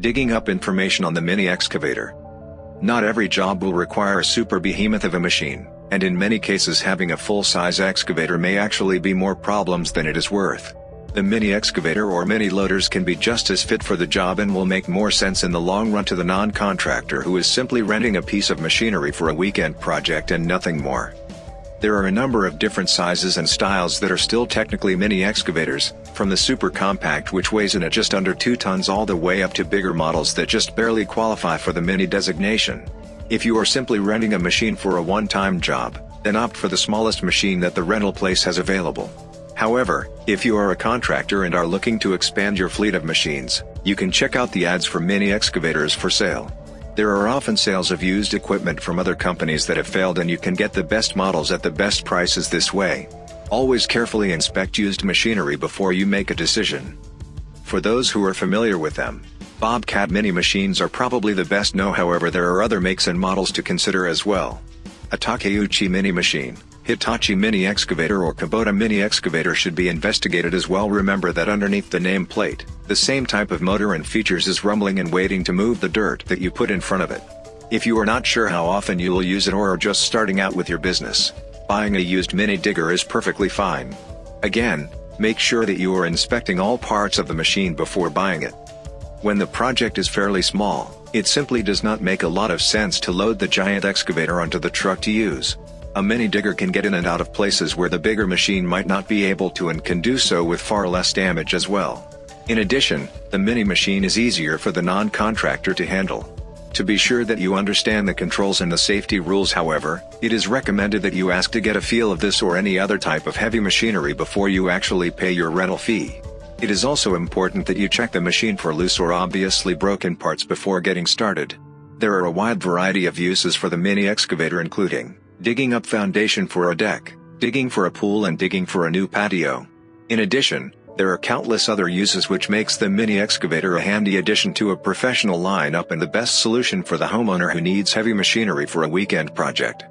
Digging up information on the mini excavator. Not every job will require a super behemoth of a machine, and in many cases having a full-size excavator may actually be more problems than it is worth. The mini excavator or mini loaders can be just as fit for the job and will make more sense in the long run to the non-contractor who is simply renting a piece of machinery for a weekend project and nothing more. There are a number of different sizes and styles that are still technically mini excavators, from the super compact which weighs in at just under 2 tons all the way up to bigger models that just barely qualify for the mini designation. If you are simply renting a machine for a one-time job, then opt for the smallest machine that the rental place has available. However, if you are a contractor and are looking to expand your fleet of machines, you can check out the ads for mini excavators for sale. There are often sales of used equipment from other companies that have failed and you can get the best models at the best prices this way. Always carefully inspect used machinery before you make a decision. For those who are familiar with them, Bobcat mini machines are probably the best no however there are other makes and models to consider as well. A Takeuchi mini machine, Hitachi mini excavator or Kubota mini excavator should be investigated as well remember that underneath the name plate, the same type of motor and features is rumbling and waiting to move the dirt that you put in front of it. If you are not sure how often you will use it or are just starting out with your business, buying a used mini digger is perfectly fine. Again, make sure that you are inspecting all parts of the machine before buying it. When the project is fairly small, it simply does not make a lot of sense to load the giant excavator onto the truck to use. A mini digger can get in and out of places where the bigger machine might not be able to and can do so with far less damage as well. In addition, the mini machine is easier for the non-contractor to handle. To be sure that you understand the controls and the safety rules however, it is recommended that you ask to get a feel of this or any other type of heavy machinery before you actually pay your rental fee. It is also important that you check the machine for loose or obviously broken parts before getting started. There are a wide variety of uses for the mini excavator including digging up foundation for a deck, digging for a pool and digging for a new patio. In addition, there are countless other uses which makes the mini excavator a handy addition to a professional lineup and the best solution for the homeowner who needs heavy machinery for a weekend project.